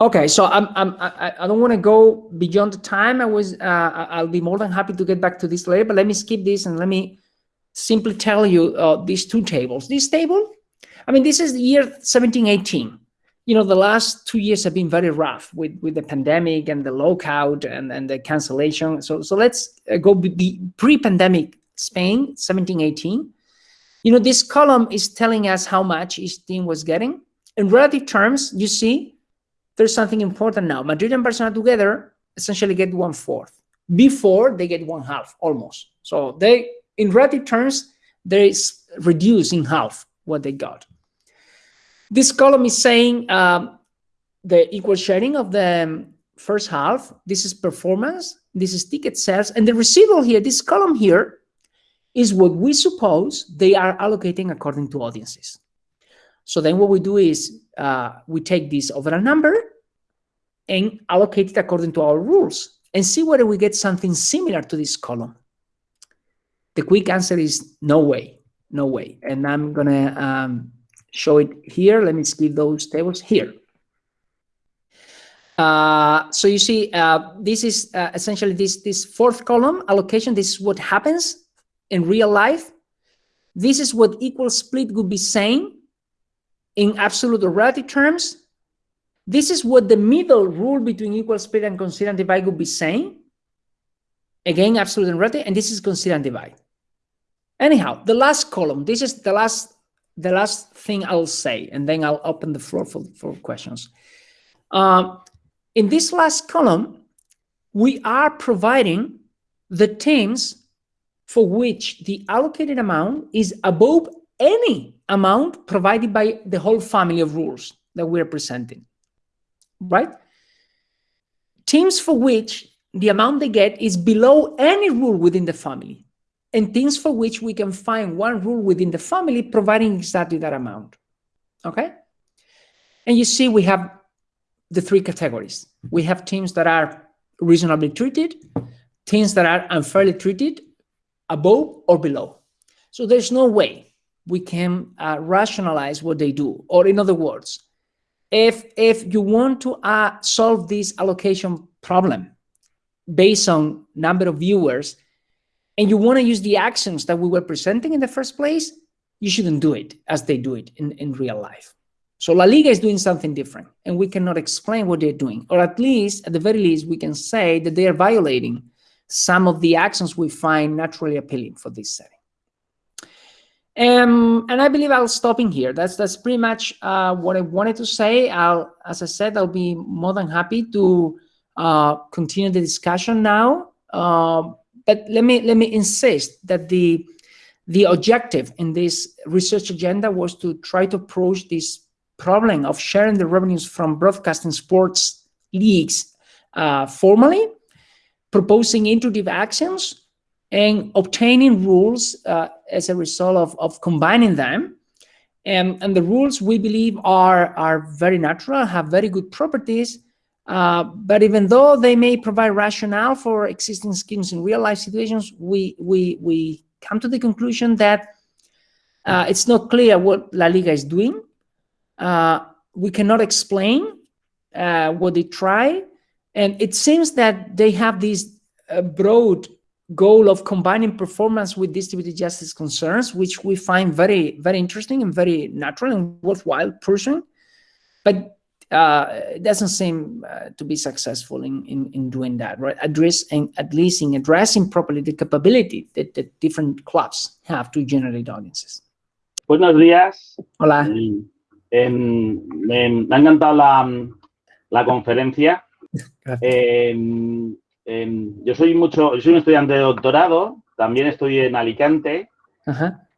Okay, so I'm, I'm I, I don't want to go beyond the time. I was uh, I'll be more than happy to get back to this later, but let me skip this and let me simply tell you uh, these two tables. This table I mean, this is the year 1718. You know, the last two years have been very rough with, with the pandemic and the lockout and, and the cancellation. So, so let's uh, go pre-pandemic Spain, 1718. You know, this column is telling us how much each team was getting. In relative terms, you see, there's something important now. Madrid and Barcelona together essentially get one fourth. Before they get one half almost. So they, in relative terms, there is reduced in half what they got. This column is saying um, the equal sharing of the um, first half. This is performance. This is ticket sales. And the residual here, this column here, is what we suppose they are allocating according to audiences. So then what we do is uh, we take this overall number and allocate it according to our rules and see whether we get something similar to this column. The quick answer is no way, no way. And I'm gonna um, show it here. Let me skip those tables here. Uh, so you see, uh, this is uh, essentially this, this fourth column allocation. This is what happens in real life. This is what equal split would be saying in absolute or relative terms. This is what the middle rule between equal split and concede and divide would be saying. Again, absolute and relative, and this is concede and divide. Anyhow, the last column, this is the last the last thing I'll say, and then I'll open the floor for, for questions. Uh, in this last column, we are providing the teams for which the allocated amount is above any amount provided by the whole family of rules that we're presenting, right? Teams for which the amount they get is below any rule within the family and things for which we can find one rule within the family providing exactly that amount, okay? And you see we have the three categories. We have teams that are reasonably treated, teams that are unfairly treated, above or below. So there's no way we can uh, rationalize what they do. Or in other words, if, if you want to uh, solve this allocation problem based on number of viewers, and you want to use the axioms that we were presenting in the first place, you shouldn't do it as they do it in, in real life. So La Liga is doing something different, and we cannot explain what they're doing, or at least, at the very least, we can say that they are violating some of the axioms we find naturally appealing for this setting. Um, and I believe I'll stop in here. That's that's pretty much uh, what I wanted to say. I'll, as I said, I'll be more than happy to uh, continue the discussion now. Uh, but let me let me insist that the the objective in this research agenda was to try to approach this problem of sharing the revenues from broadcasting sports leagues uh, formally proposing intuitive axioms and obtaining rules uh, as a result of, of combining them. And, and the rules we believe are, are very natural, have very good properties, uh, but even though they may provide rationale for existing schemes in real life situations, we, we, we come to the conclusion that uh, it's not clear what La Liga is doing. Uh, we cannot explain uh, what they try, and it seems that they have this uh, broad goal of combining performance with distributed justice concerns, which we find very, very interesting and very natural and worthwhile pursuing. But uh, it doesn't seem uh, to be successful in, in, in doing that, right? Addressing, at least in addressing properly the capability that, the different clubs have to generate audiences. Buenos días. Hola. Eh, me ha encantado la, la conferencia. Eh, yo soy mucho, yo soy un estudiante de doctorado, también estoy en Alicante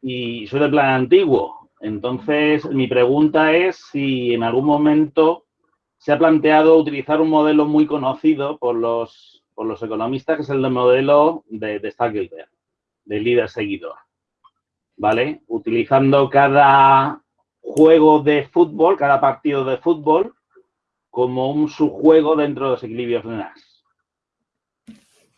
y soy de plan antiguo. Entonces, mi pregunta es si en algún momento se ha planteado utilizar un modelo muy conocido por los, por los economistas, que es el modelo de, de Stackelberg, de líder-seguidor. ¿Vale? Utilizando cada juego de fútbol, cada partido de fútbol, como un subjuego dentro de los equilibrios de NAS.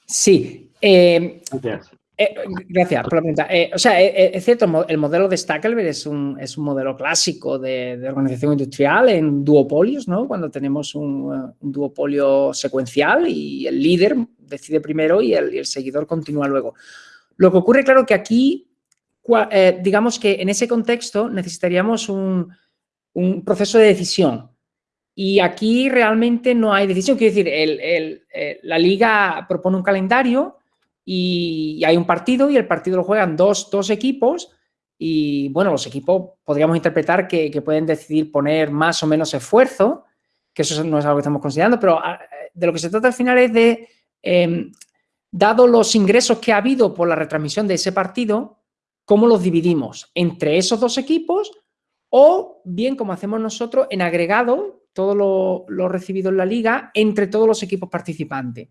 Sí. Eh, gracias. Eh, gracias por la pregunta. Eh, o sea, es cierto, el modelo de Stackelberg es un, es un modelo clásico de, organización industrial en duopolios, ¿no? Cuando tenemos un, duopolio secuencial y el líder decide primero y el, seguidor continúa luego. Lo que ocurre, claro, que aquí, digamos que en ese contexto necesitaríamos un, un proceso de decisión. Y aquí realmente no hay decisión. Quiero decir, eh, la liga propone un calendario y, hay un partido y el partido lo juegan dos, dos equipos y bueno, los equipos podríamos interpretar que, pueden decidir poner más o menos esfuerzo, que eso no es algo que estamos considerando, pero ah, de lo que se trata al final es de, em, dado los ingresos que ha habido por la retransmisión de ese partido, cómo los dividimos entre esos dos equipos o bien como hacemos nosotros en agregado todo lo, recibido en la liga entre todos los equipos participantes.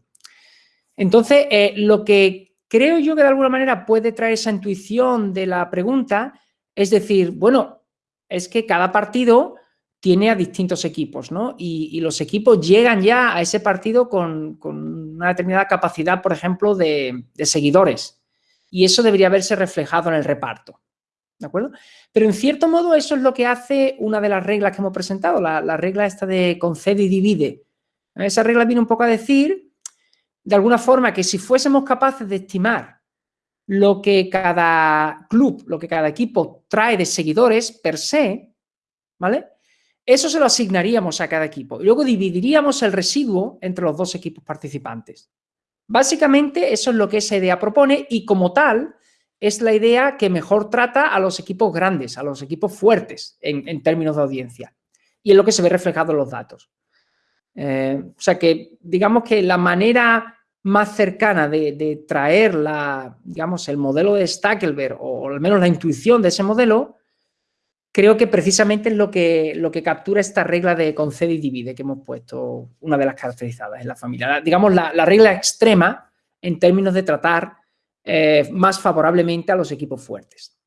Entonces, eh, lo que creo yo que de alguna manera puede traer esa intuición de la pregunta es decir, bueno, es que cada partido tiene a distintos equipos, ¿no? Y, los equipos llegan ya a ese partido con, una determinada capacidad, por ejemplo, de, seguidores. Y eso debería verse reflejado en el reparto. ¿De acuerdo? Pero en cierto modo eso es lo que hace una de las reglas que hemos presentado, la, regla esta de concede y divide. Esa regla viene un poco a decir, de alguna forma, que si fuésemos capaces de estimar lo que cada club, lo que cada equipo trae de seguidores per se, ¿vale? Eso se lo asignaríamos a cada equipo y luego dividiríamos el residuo entre los dos equipos participantes. Básicamente eso es lo que esa idea propone y como tal es la idea que mejor trata a los equipos grandes, a los equipos fuertes en, términos de audiencia. Y es lo que se ve reflejado en los datos. Eh, o sea que, digamos que la manera más cercana de, traer la, digamos, el modelo de Stackelberg, o al menos la intuición de ese modelo, creo que precisamente es lo que, lo que captura esta regla de concede y divide que hemos puesto, una de las caracterizadas en la familia. digamos, la, regla extrema en términos de tratar eh, más favorablemente a los equipos fuertes.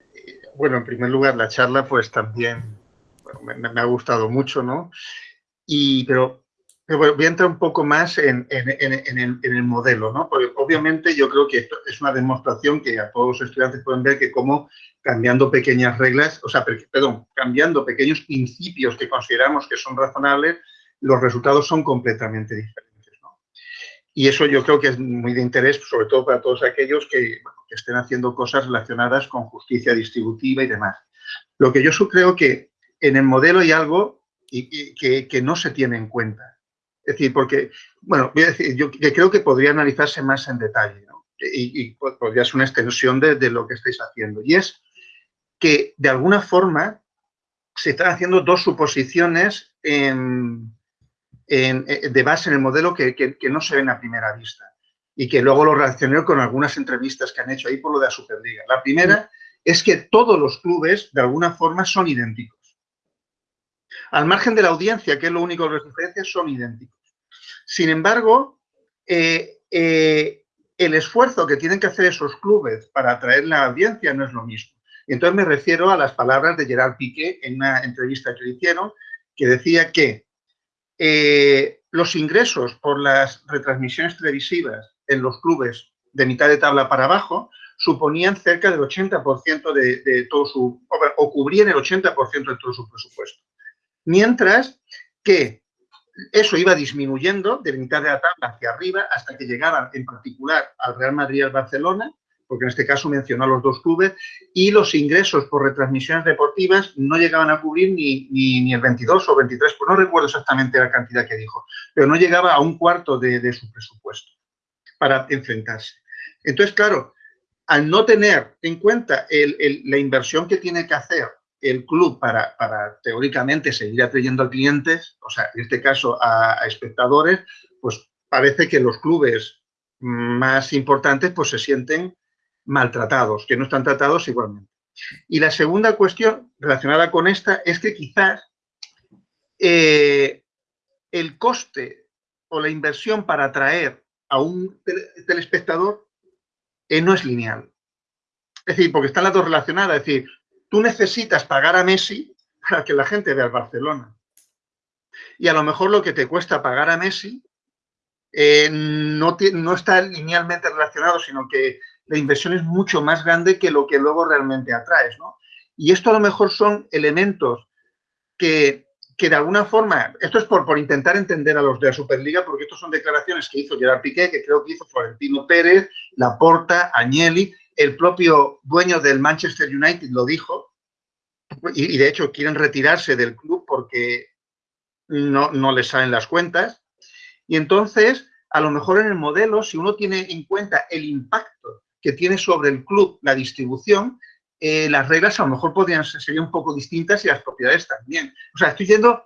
Bueno, en primer lugar, la charla pues también me, ha gustado mucho, ¿no? Y, pero, voy a entrar un poco más en, el, modelo, ¿no? Porque obviamente yo creo que esto es una demostración que a todos los estudiantes pueden ver que cómo cambiando pequeñas reglas, o sea, perdón, cambiando pequeños principios que consideramos que son razonables, los resultados son completamente diferentes. Y eso yo creo que es muy de interés, sobre todo para todos aquellos que, estén haciendo cosas relacionadas con justicia distributiva y demás. Lo que yo creo que en el modelo hay algo que, no se tiene en cuenta. Es decir, porque, bueno, voy a decir, yo creo que podría analizarse más en detalle, y, podría ser una extensión de, de, lo que estáis haciendo. Y es que de alguna forma se están haciendo dos suposiciones en, eh, de base en el modelo que, no se ven a primera vista y que luego lo relacioné con algunas entrevistas que han hecho ahí por lo de la Superliga. La primera es que todos los clubes de alguna forma son idénticos. Al margen de la audiencia, que es lo único que los diferencia, son idénticos. Sin embargo, eh, eh, el esfuerzo que tienen que hacer esos clubes para atraer la audiencia no es lo mismo. Entonces me refiero a las palabras de Gerard Piqué en una entrevista que le hicieron, que decía que eh, los ingresos por las retransmisiones televisivas en los clubes de mitad de tabla para abajo suponían cerca del 80% de, todo su, o cubrían el 80% de todo su presupuesto. Mientras que eso iba disminuyendo de mitad de la tabla hacia arriba hasta que llegaban en particular al Real Madrid y al Barcelona porque en este caso mencionó a los dos clubes, y los ingresos por retransmisiones deportivas no llegaban a cubrir ni, ni, el 22 o 23, pues no recuerdo exactamente la cantidad que dijo, pero no llegaba a un cuarto de, su presupuesto para enfrentarse. Entonces, claro, al no tener en cuenta la inversión que tiene que hacer el club para, para, teóricamente seguir atrayendo a clientes, o sea, en este caso a, espectadores, pues parece que los clubes más importantes pues se sienten maltratados, que no están tratados igualmente. Y la segunda cuestión relacionada con esta es que quizás eh, el coste o la inversión para atraer a un telespectador eh, no es lineal. Es decir, porque están las dos relacionadas. Es decir, tú necesitas pagar a Messi para que la gente vea al Barcelona. Y a lo mejor lo que te cuesta pagar a Messi eh, no, no está linealmente relacionado, sino que la inversión es mucho más grande que lo que luego realmente atraes, ¿no? Y esto a lo mejor son elementos que, de alguna forma, esto es por, por intentar entender a los de la Superliga, porque estos son declaraciones que hizo Gerard Piqué, que creo que hizo Florentino Pérez, Laporta, Agnelli, el propio dueño del Manchester United lo dijo, y, de hecho quieren retirarse del club porque no, no les salen las cuentas. Y entonces, a lo mejor en el modelo, si uno tiene en cuenta el impacto que tiene sobre el club la distribución, eh, las reglas a lo mejor podrían ser un poco distintas y las propiedades también. O sea, estoy yendo,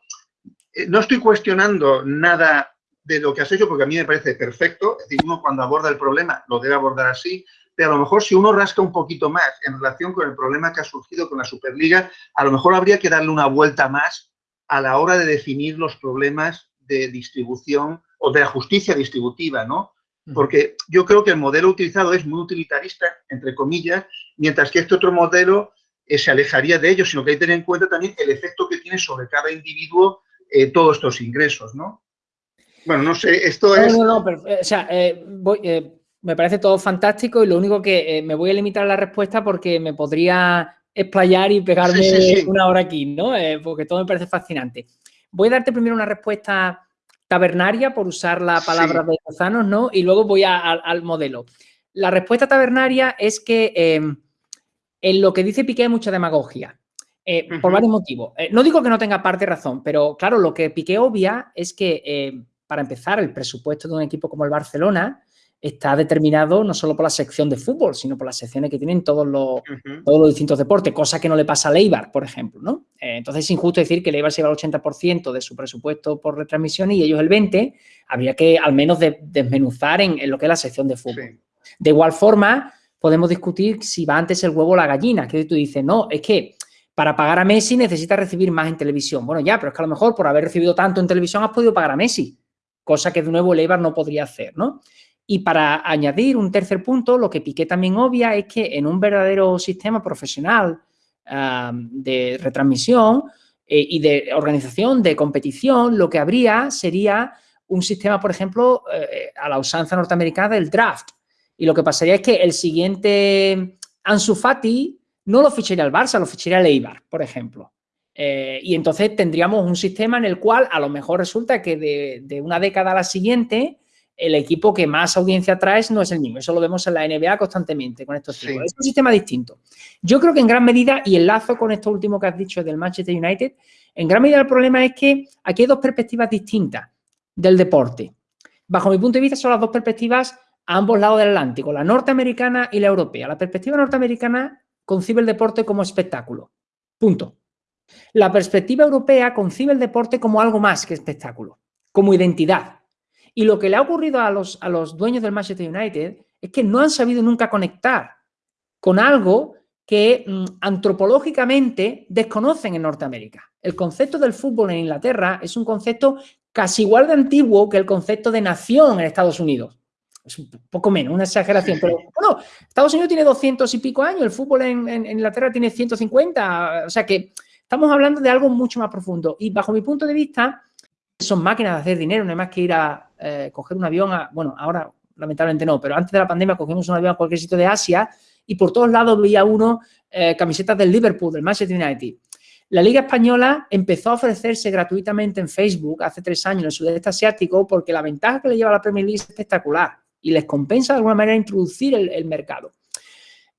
eh, no estoy cuestionando nada de lo que has hecho porque a mí me parece perfecto, es decir, uno cuando aborda el problema lo debe abordar así, pero a lo mejor si uno rasca un poquito más en relación con el problema que ha surgido con la Superliga, a lo mejor habría que darle una vuelta más a la hora de definir los problemas de distribución o de la justicia distributiva, ¿no? porque yo creo que el modelo utilizado es muy utilitarista, entre comillas, mientras que este otro modelo eh, se alejaría de ello, sino que hay que tener en cuenta también el efecto que tiene sobre cada individuo eh, todos estos ingresos, ¿no? Bueno, no sé, esto es... No, no, pero, o sea, eh, me parece todo fantástico y lo único que me voy a limitar a la respuesta porque me podría explayar y pegarme una hora aquí, ¿no? porque todo me parece fascinante. Voy a darte primero una respuesta tabernaria, por usar la palabra de Lozano, ¿no? Y luego voy al modelo. La respuesta tabernaria es que em, en lo que dice Piqué hay mucha demagogia, eh, por varios motivos. Eh, no digo que no tenga parte razón, pero claro, lo que Piqué obvia es que, para empezar, el presupuesto de un equipo como el Barcelona está determinado no solo por la sección de fútbol, sino por las secciones que tienen todos los, todos los distintos deportes, cosa que no le pasa a Leibar, por ejemplo, ¿no? Eh, entonces es injusto decir que Leibar se lleva el 80% de su presupuesto por retransmisiones y ellos el 20%, habría que al menos desmenuzar en, lo que es la sección de fútbol. De igual forma, podemos discutir si va antes el huevo o la gallina, que tú dices, no, es que para pagar a Messi necesitas recibir más en televisión. Bueno, ya, pero es que a lo mejor por haber recibido tanto en televisión has podido pagar a Messi, cosa que de nuevo el Eibar no podría hacer, ¿no? Y para añadir un tercer punto, lo que Piqué también obvia es que en un verdadero sistema profesional de retransmisión eh, y de organización, de competición, lo que habría sería un sistema, por ejemplo, eh, a la usanza norteamericana del draft. Y lo que pasaría es que el siguiente Ansu Fati no lo ficharía el Barça, lo ficharía el Eibar, por ejemplo. Eh, y entonces tendríamos un sistema en el cual a lo mejor resulta que de, una década a la siguiente el equipo que más audiencia trae no es el mismo. Eso lo vemos en la NBA constantemente con estos tipos. Es un sistema distinto. Yo creo que en gran medida, y enlazo con esto último que has dicho del Manchester United, en gran medida el problema es que aquí hay dos perspectivas distintas del deporte. Bajo mi punto de vista son las dos perspectivas a ambos lados del Atlántico, la norteamericana y la europea. La perspectiva norteamericana concibe el deporte como espectáculo. Punto. La perspectiva europea concibe el deporte como algo más que espectáculo, como identidad. Y lo que le ha ocurrido a los, a los dueños del Manchester United es que no han sabido nunca conectar con algo que mm, antropológicamente desconocen en Norteamérica. El concepto del fútbol en Inglaterra es un concepto casi igual de antiguo que el concepto de nación en Estados Unidos. Es un poco menos, una exageración, pero bueno, Estados Unidos tiene 200 y pico años, el fútbol en, Inglaterra tiene 150, o sea que estamos hablando de algo mucho más profundo. Y bajo mi punto de vista son máquinas de hacer dinero, no hay más que ir a eh, coger un avión, a, bueno, ahora lamentablemente no, pero antes de la pandemia cogimos un avión a cualquier sitio de Asia y por todos lados veía uno eh, camisetas del Liverpool, del Manchester United. La Liga Española empezó a ofrecerse gratuitamente en Facebook hace tres años en el sudeste asiático porque la ventaja que le lleva a la Premier League es espectacular y les compensa de alguna manera introducir el, mercado.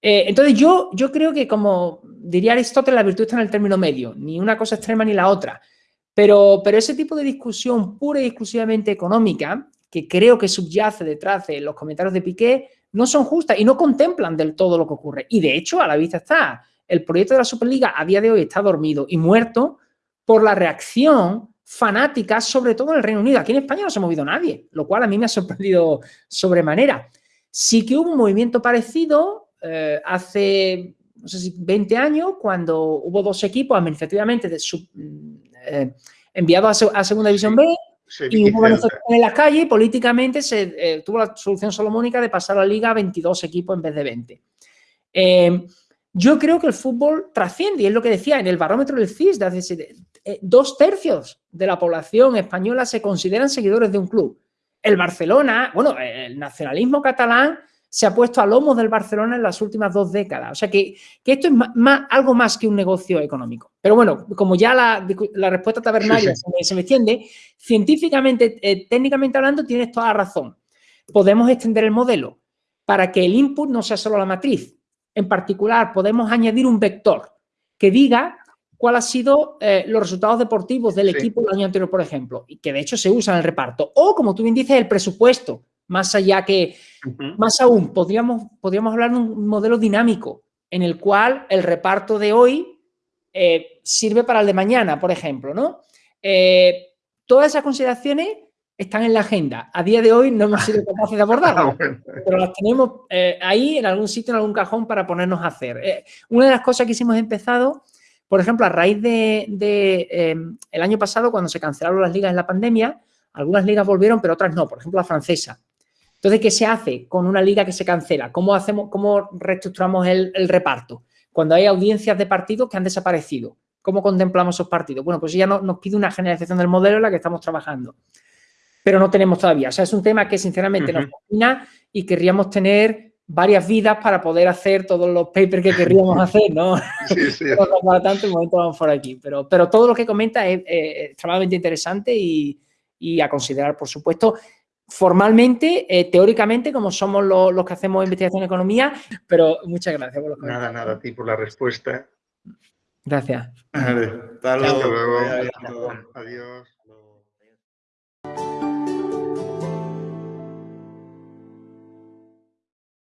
Eh, entonces yo, yo creo que como diría Aristóteles, la virtud está en el término medio, ni una cosa extrema ni la otra. Pero, pero ese tipo de discusión pura y exclusivamente económica, que creo que subyace detrás de los comentarios de Piqué, no son justas y no contemplan del todo lo que ocurre. Y de hecho, a la vista está, el proyecto de la Superliga a día de hoy está dormido y muerto por la reacción fanáticas, sobre todo en el Reino Unido. Aquí en España no se ha movido nadie, lo cual a mí me ha sorprendido sobremanera. Sí que hubo un movimiento parecido eh, hace, no sé si 20 años, cuando hubo dos equipos administrativamente eh, enviados a, Segunda División B y hubo en la calle y políticamente se eh, tuvo la solución solomónica de pasar a la liga a 22 equipos en vez de 20. yo creo que el fútbol trasciende, y es lo que decía en el barómetro del CIS de hace eh, dos tercios de la población española se consideran seguidores de un club. El Barcelona, bueno, el nacionalismo catalán se ha puesto a lomos del Barcelona en las últimas dos décadas. O sea que, esto es algo más que un negocio económico. Pero bueno, como ya la, respuesta tabernaria Se, me, extiende, científicamente, eh, técnicamente hablando, tienes toda la razón. Podemos extender el modelo para que el input no sea solo la matriz. En particular, podemos añadir un vector que diga cuál ha sido eh, los resultados deportivos del equipo del año anterior, por ejemplo, y que de hecho se usa en el reparto. O, como tú bien dices, el presupuesto, más allá que, más aún, podríamos, podríamos hablar de un modelo dinámico en el cual el reparto de hoy eh, sirve para el de mañana, por ejemplo, ¿no? Eh, todas esas consideraciones están en la agenda. A día de hoy no hemos sido capaces de abordarlas, ah, pero las tenemos ahí en algún sitio, en algún cajón para ponernos a hacer. una de las cosas que hemos empezado por ejemplo, a raíz de, em, el año pasado, cuando se cancelaron las ligas en la pandemia, algunas ligas volvieron, pero otras no, por ejemplo, la francesa. Entonces, ¿qué se hace con una liga que se cancela? ¿Cómo, hacemos, cómo reestructuramos el, reparto? Cuando hay audiencias de partidos que han desaparecido, ¿cómo contemplamos esos partidos? Bueno, pues ya nos pide una generalización del modelo en la que estamos trabajando, pero no tenemos todavía. O sea, es un tema que sinceramente nos fascina y querríamos tener varias vidas para poder hacer todos los papers que querríamos hacer, ¿no? Sí, sí. para tanto, el momento vamos por aquí. Pero, pero todo lo que comenta es, extremadamente interesante y, a considerar, por supuesto, formalmente, eh, teóricamente, como somos los, que hacemos investigación en economía, pero muchas gracias por los Nada, nada, a ti por la respuesta. Gracias. Hasta luego. Adiós.